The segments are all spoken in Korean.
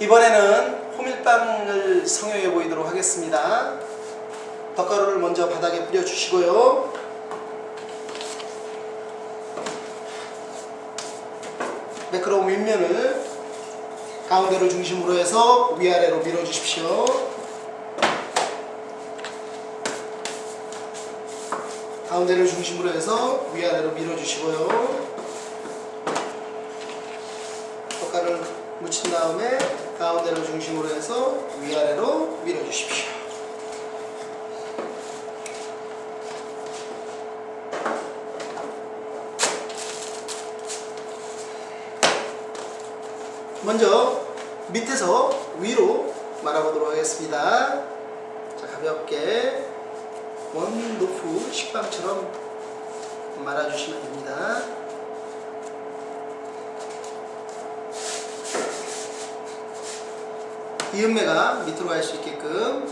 이번에는 호밀빵을 성형해 보이도록 하겠습니다. 덧가루를 먼저 바닥에 뿌려주시고요. 매끄러운 윗면을 가운데를 중심으로 해서 위아래로 밀어주십시오. 가운데를 중심으로 해서 위아래로 밀어주시고요. 젓갈을 묻힌 다음에 가운데를 중심으로 해서 위아래로 밀어주십시오. 먼저 밑에서 위로 말아보도록 하겠습니다. 자, 가볍게 원노프 식빵처럼 말아주시면 됩니다. 이음매가 밑으로 갈 수 있게끔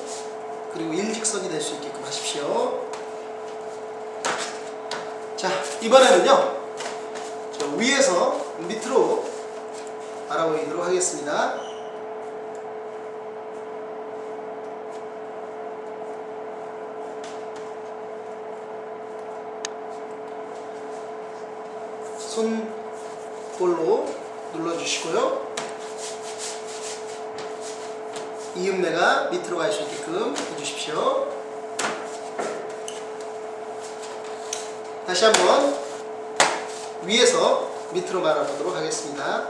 그리고 일직선이 될 수 있게끔 하십시오. 자, 이번에는요. 저 위에서 밑으로 알아보이도록 하겠습니다. 손볼로 눌러주시고요. 이음매가 밑으로 갈 수 있게끔 해주십시오. 다시 한번 위에서 밑으로 말아보도록 하겠습니다.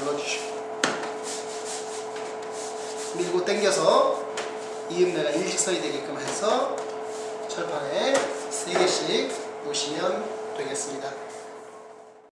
눌러주시고 밀고 당겨서 이음매가 일직선이 되게끔 해서 철판에 3개씩 놓으시면 되겠습니다.